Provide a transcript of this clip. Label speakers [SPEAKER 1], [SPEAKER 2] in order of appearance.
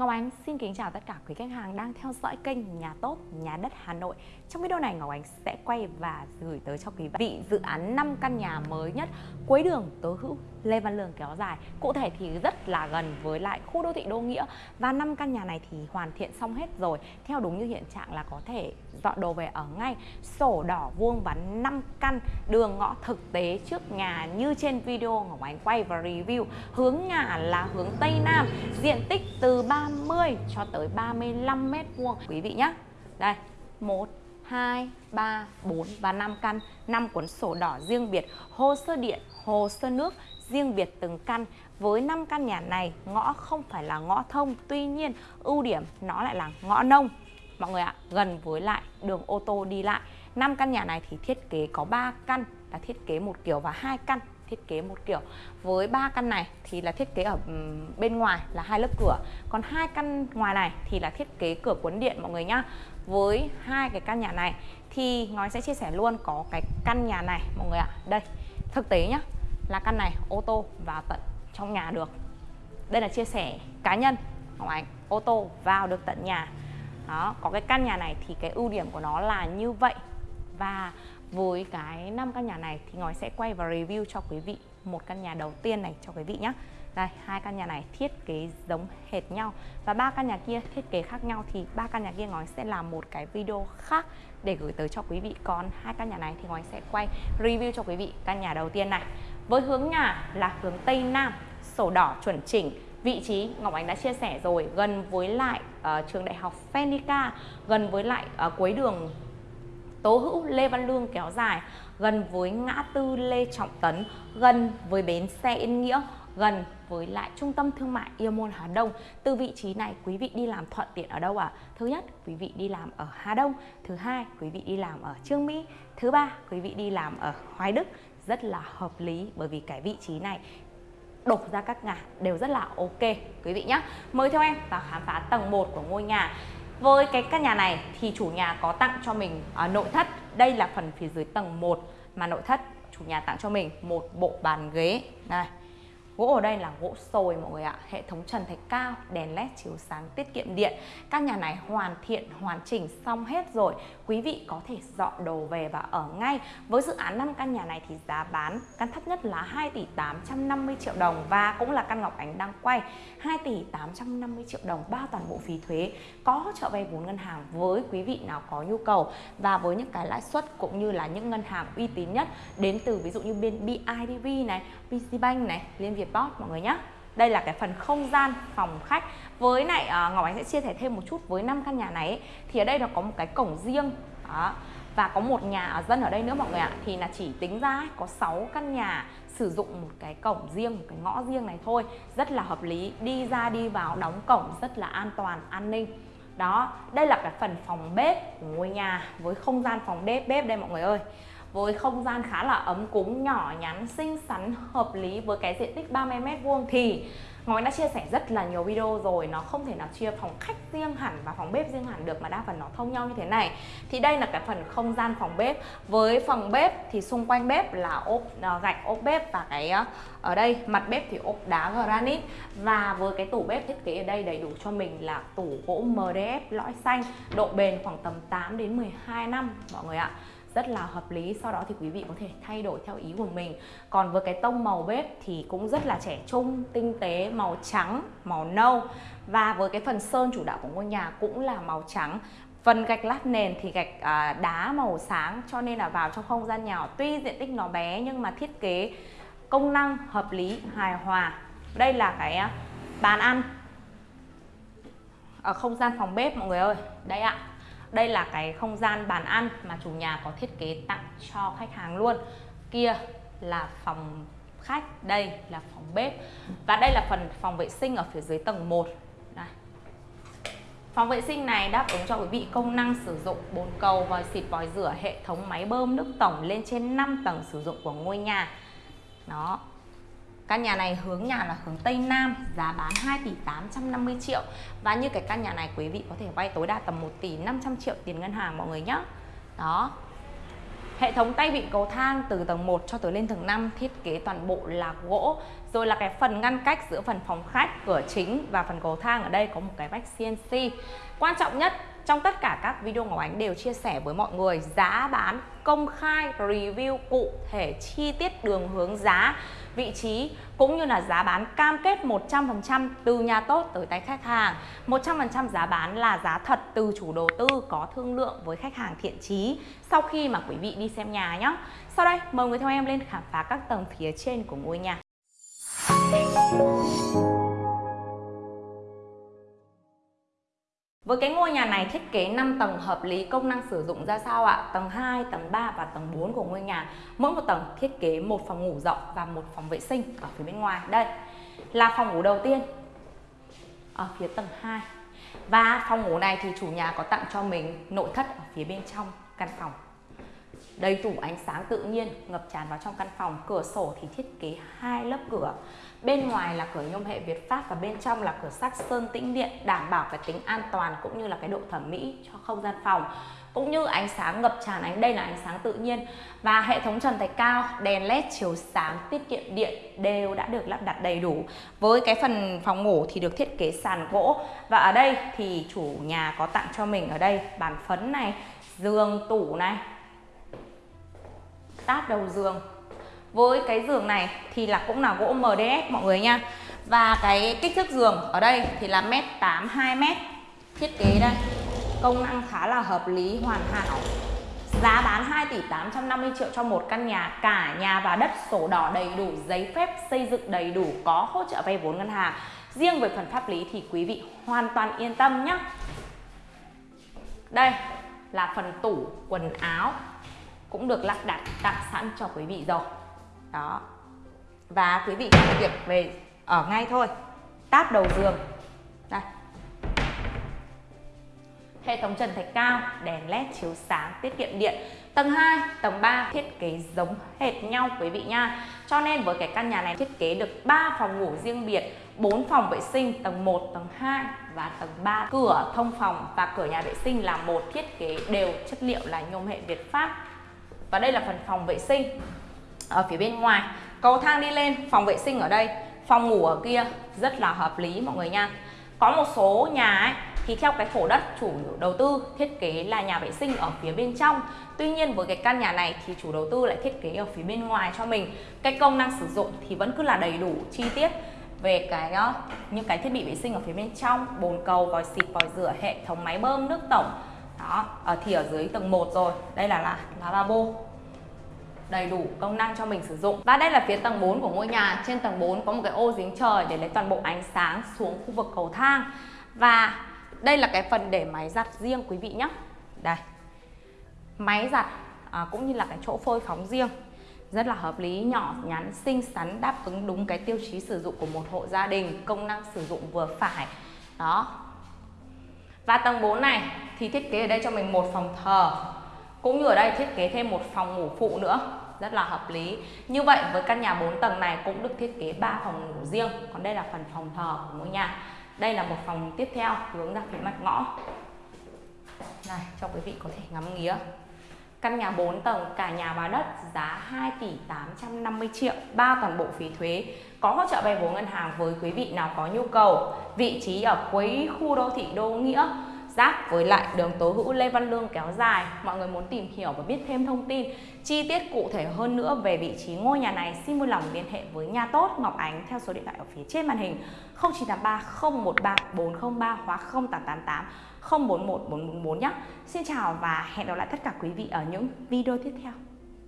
[SPEAKER 1] Ngọc Ánh xin kính chào tất cả quý khách hàng đang theo dõi kênh Nhà Tốt, Nhà Đất Hà Nội. Trong video này Ngọc Ánh sẽ quay và gửi tới cho quý vị dự án 5 căn nhà mới nhất cuối đường Tố Hữu, Lê Văn Lương kéo dài. Cụ thể thì rất là gần với lại khu đô thị Đô Nghĩa. Và 5 căn nhà này thì hoàn thiện xong hết rồi. Theo đúng như hiện trạng là có thể dọn đồ về ở ngay. Sổ đỏ vuông và 5 căn đường ngõ thực tế trước nhà như trên video Ngọc Ánh quay và review. Hướng nhà là hướng Tây Nam Diện tích từ 30 cho tới 35 mét vuông. Quý vị nhé Đây 1 2, 3, 4 và 5 căn. 5 cuốn sổ đỏ riêng biệt Hồ sơ điện, hồ sơ nước riêng biệt từng căn. Với 5 căn nhà này ngõ không phải là ngõ thông Tuy nhiên ưu điểm nó lại là ngõ nông. Mọi người ạ, gần với lại đường ô tô đi lại. 5 căn nhà này thì thiết kế có 3 căn là thiết kế một kiểu và hai căn thiết kế một kiểu với ba căn này thì là thiết kế ở bên ngoài là hai lớp cửa. Còn hai căn ngoài này thì là thiết kế cửa cuốn điện mọi người nhá. Với hai cái căn nhà này thì ngói sẽ chia sẻ luôn có cái căn nhà này mọi người ạ. Đây, thực tế nhá, là căn này ô tô vào tận trong nhà được. Đây là chia sẻ cá nhân, Ngọc Ánh, ô tô vào được tận nhà. Đó, có cái căn nhà này thì cái ưu điểm của nó là như vậy. Và với cái năm căn nhà này thì Ngói sẽ quay và review cho quý vị một căn nhà đầu tiên này cho quý vị nhé đây hai căn nhà này thiết kế giống hệt nhau. Và ba căn nhà kia thiết kế khác nhau thì ba căn nhà kia Ngói sẽ làm một cái video khác để gửi tới cho quý vị. Còn hai căn nhà này thì Ngói sẽ quay review cho quý vị căn nhà đầu tiên này. Với hướng nhà là hướng Tây Nam sổ đỏ chuẩn chỉnh. Vị trí Ngọc Ánh đã chia sẻ rồi gần với lại uh, trường đại học Fenica gần với lại uh, cuối đường Tố Hữu Lê Văn Lương kéo dài gần với ngã tư Lê Trọng Tấn gần với bến xe Yên Nghĩa gần với lại trung tâm thương mại Yêu Môn Hà Đông. Từ vị trí này quý vị đi làm thuận tiện ở đâu ạ? À? Thứ nhất, quý vị đi làm ở Hà Đông. Thứ hai, quý vị đi làm ở Trương Mỹ. Thứ ba, quý vị đi làm ở Hoài Đức. Rất là hợp lý bởi vì cái vị trí này đổ ra các ngã đều rất là ok quý vị nhé. Mời theo em vào khám phá tầng 1 của ngôi nhà. Với cái căn nhà này thì chủ nhà có tặng cho mình uh, nội thất. Đây là phần phía dưới tầng 1 mà nội thất chủ nhà tặng cho mình một bộ bàn ghế. Này. Gỗ ở đây là gỗ sồi mọi người ạ. Hệ thống trần thạch cao, đèn led chiếu sáng tiết kiệm điện. Các nhà này hoàn thiện, hoàn chỉnh xong hết rồi. Quý vị có thể dọn đồ về và ở ngay. Với dự án 5 căn nhà này thì giá bán Căn thấp nhất là 2 tỷ 850 triệu đồng Và cũng là căn Ngọc Ánh đang quay. 2 tỷ 850 triệu đồng bao toàn bộ phí thuế. Có hỗ trợ vay vốn ngân hàng với quý vị nào có nhu cầu. Và với những cái lãi suất cũng như là những ngân hàng uy tín nhất Đến từ ví dụ như bên BIDV này, PCBank này, Liên Việt Boss mọi người nhé đây là cái phần không gian phòng khách. Với lại uh, Ngọc Ánh sẽ chia sẻ thêm một chút với năm căn nhà này ấy, thì ở đây nó có một cái cổng riêng. Đó. Và có một nhà ở dân ở đây nữa mọi người ạ. Thì là chỉ tính ra có 6 căn nhà sử dụng một cái cổng riêng một cái ngõ riêng này thôi. Rất là hợp lý. Đi ra đi vào đóng cổng rất là an toàn an ninh. Đó. Đây là cái phần phòng bếp của ngôi nhà với không gian phòng bếp bếp đây mọi người ơi với không gian khá là ấm cúng, nhỏ, nhắn, xinh xắn, hợp lý với cái diện tích 30 mét vuông. Thì Ngói đã chia sẻ rất là nhiều video rồi, Nó không thể nào chia phòng khách riêng hẳn và phòng bếp riêng hẳn được Mà đa phần nó thông nhau như thế này. Thì đây là cái phần không gian phòng bếp. Với phòng bếp thì xung quanh bếp là ốp ờ, gạch ốp bếp Và cái ờ, ở đây, mặt bếp thì ốp đá granite. Và với cái tủ bếp thiết kế ở đây đầy đủ cho mình là tủ gỗ MDF lõi xanh, Độ bền khoảng tầm 8 đến 12 năm, mọi người ạ rất là hợp lý sau đó thì quý vị có thể thay đổi theo ý của mình còn với cái tông màu bếp thì cũng rất là trẻ trung tinh tế màu trắng màu nâu và với cái phần sơn chủ đạo của ngôi nhà cũng là màu trắng Phần gạch lát nền thì gạch à, đá màu sáng cho nên là vào trong không gian nhỏ tuy diện tích nó bé nhưng mà thiết kế công năng hợp lý hài hòa. Đây là cái à, bàn ăn ở không gian phòng bếp mọi người ơi. Đây ạ. Đây là cái không gian bàn ăn mà chủ nhà có thiết kế tặng cho khách hàng luôn. Kia là phòng khách, đây là phòng bếp Và đây là phần phòng vệ sinh ở phía dưới tầng 1 đây. Phòng vệ sinh này đáp ứng cho quý vị công năng sử dụng bồn cầu, vòi xịt, vòi rửa, hệ thống máy bơm nước tổng lên trên 5 tầng sử dụng của ngôi nhà. Đó, Căn nhà này hướng nhà là hướng Tây Nam, giá bán 2 tỷ 850 triệu. Và như cái căn nhà này quý vị có thể vay tối đa tầm 1 tỷ 500 triệu tiền ngân hàng mọi người nhé. Đó. Hệ thống tay vịn cầu thang từ tầng 1 cho tới lên tầng 5 thiết kế toàn bộ là gỗ rồi là cái phần ngăn cách giữa phần phòng khách cửa chính và phần cầu thang ở đây có một cái vách CNC quan trọng nhất trong tất cả các video Ngọc Ánh đều chia sẻ với mọi người, giá bán công khai, review cụ thể, chi tiết đường hướng giá, vị trí cũng như là giá bán cam kết 100% từ nhà tốt tới tay khách hàng. 100% giá bán là giá thật từ chủ đầu tư có thương lượng với khách hàng thiện chí sau khi mà quý vị đi xem nhà nhé sau đây, mời người theo em lên khám phá các tầng phía trên của ngôi nhà. Với cái ngôi nhà này thiết kế 5 tầng hợp lý công năng sử dụng ra sao ạ? Tầng 2, tầng 3 và tầng 4 của ngôi nhà. Mỗi một tầng thiết kế một phòng ngủ rộng và một phòng vệ sinh ở phía bên ngoài. Đây là phòng ngủ đầu tiên ở phía tầng 2. Và phòng ngủ này thì chủ nhà có tặng cho mình nội thất ở phía bên trong căn phòng đầy đủ ánh sáng tự nhiên, ngập tràn vào trong căn phòng, cửa sổ thì thiết kế hai lớp cửa. Bên ngoài là cửa nhôm hệ Việt Pháp và bên trong là cửa sắt sơn tĩnh điện, đảm bảo cái tính an toàn cũng như là cái độ thẩm mỹ cho không gian phòng. Cũng như ánh sáng ngập tràn, ánh đây là ánh sáng tự nhiên. Và hệ thống trần thạch cao, đèn led chiếu sáng, tiết kiệm điện đều đã được lắp đặt đầy đủ. Với cái phần phòng ngủ thì được thiết kế sàn gỗ. Và ở đây thì chủ nhà có tặng cho mình ở đây bàn phấn này, giường tủ này táp đầu giường. Với cái giường này thì là cũng là gỗ MDF mọi người nha. Và cái kích thước giường ở đây thì là mét 8 2 mét. Thiết kế đây, công năng khá là hợp lý, hoàn hảo. Giá bán 2 tỷ 850 triệu cho một căn nhà. Cả nhà và đất sổ đỏ đầy đủ, giấy phép xây dựng đầy đủ, có hỗ trợ vay vốn ngân hàng. Riêng về phần pháp lý thì quý vị hoàn toàn yên tâm nhé đây là phần tủ, quần áo cũng được lắp đặt, tặng sẵn cho quý vị rồi. Đó. Và quý vị có việc về ở ngay thôi. Táp đầu giường. Đây. Hệ thống trần thạch cao, đèn led chiếu sáng, tiết kiệm điện. Tầng 2 tầng 3 thiết kế giống hệt nhau quý vị nha. Cho nên với cái căn nhà này thiết kế được 3 phòng ngủ riêng biệt 4 phòng vệ sinh, tầng 1 tầng 2 và tầng 3 cửa thông phòng và cửa nhà vệ sinh là một thiết kế đều chất liệu là nhôm hệ Việt Pháp và đây là phần phòng vệ sinh ở phía bên ngoài. Cầu thang đi lên, phòng vệ sinh ở đây. Phòng ngủ ở kia rất là hợp lý mọi người nha. Có một số nhà ấy, thì theo cái khổ đất chủ đầu tư thiết kế là nhà vệ sinh ở phía bên trong. Tuy nhiên với cái căn nhà này thì chủ đầu tư lại thiết kế ở phía bên ngoài cho mình. Cái công năng sử dụng thì vẫn cứ là đầy đủ chi tiết về cái ờ, những cái thiết bị vệ sinh ở phía bên trong. Bồn cầu, vòi xịt, vòi rửa, hệ thống máy bơm, nước tổng đó ở thì ở dưới tầng 1 rồi. Đây là là lavabo. Đầy đủ công năng cho mình sử dụng. Và đây là phía tầng 4 của ngôi nhà. Trên tầng 4 có một cái ô dính trời để lấy toàn bộ ánh sáng xuống khu vực cầu thang. Và đây là cái phần để máy giặt riêng quý vị nhé đây. Máy giặt à, cũng như là cái chỗ phơi phóng riêng. Rất là hợp lý nhỏ nhắn xinh xắn đáp ứng đúng cái tiêu chí sử dụng của một hộ gia đình công năng sử dụng vừa phải. Đó. Và tầng 4 này thì thiết kế ở đây cho mình một phòng thờ. Cũng như ở đây thiết kế thêm một phòng ngủ phụ nữa. Rất là hợp lý. Như vậy với căn nhà 4 tầng này cũng được thiết kế 3 phòng ngủ riêng. Còn đây là phần phòng thờ của ngôi nhà. Đây là một phòng tiếp theo, hướng ra phía mặt ngõ. Này, cho quý vị có thể ngắm nghía. Căn nhà 4 tầng, cả nhà và đất giá 2 tỷ 850 triệu bao toàn bộ phí thuế. Có hỗ trợ vay vốn ngân hàng với quý vị nào có nhu cầu. Vị trí ở cuối khu đô thị Đô Nghĩa giáp với lại đường tố hữu Lê Văn Lương kéo dài. Mọi người muốn tìm hiểu và biết thêm thông tin, chi tiết cụ thể hơn nữa về vị trí ngôi nhà này, xin vui lòng liên hệ với nhà tốt Ngọc Ánh theo số điện thoại ở phía trên màn hình 0983 013 403 hoặc 0888 041 444 nhé. Xin chào và hẹn gặp lại tất cả quý vị ở những video tiếp theo.